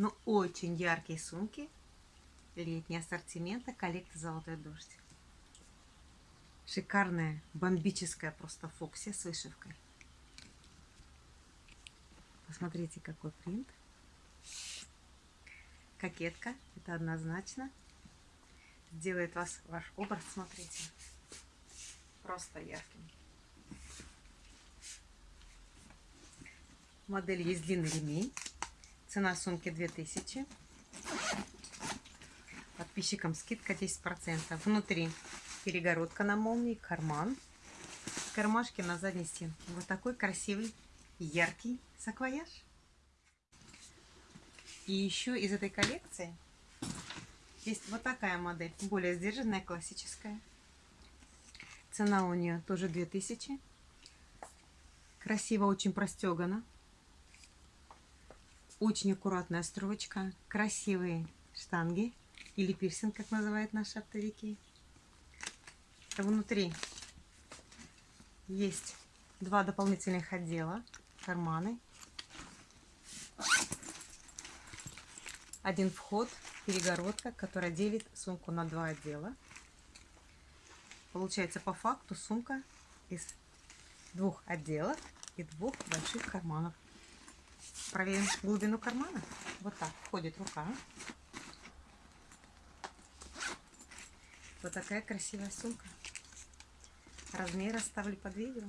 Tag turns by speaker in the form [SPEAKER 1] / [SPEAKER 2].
[SPEAKER 1] но очень яркие сумки летнего ассортимента коллекции «Золотой дождь». Шикарная, бомбическая просто фоксия с вышивкой. Посмотрите, какой принт. Кокетка, это однозначно. Сделает вас ваш образ, смотрите, просто ярким. Модель есть длинный ремень. Цена сумки 2000. Подписчикам скидка 10%. Внутри перегородка на молнии, карман. Кармашки на задней стенке. Вот такой красивый, яркий саквояж. И еще из этой коллекции есть вот такая модель. Более сдержанная, классическая. Цена у нее тоже 2000. Красиво, очень простегана. Очень аккуратная строчка, красивые штанги или пирсинг, как называют наши оптовики. Внутри есть два дополнительных отдела, карманы. Один вход, перегородка, которая делит сумку на два отдела. Получается по факту сумка из двух отделов и двух больших карманов. Проверим глубину кармана. Вот так входит рука. Вот такая красивая сумка. Размер оставлю под видео.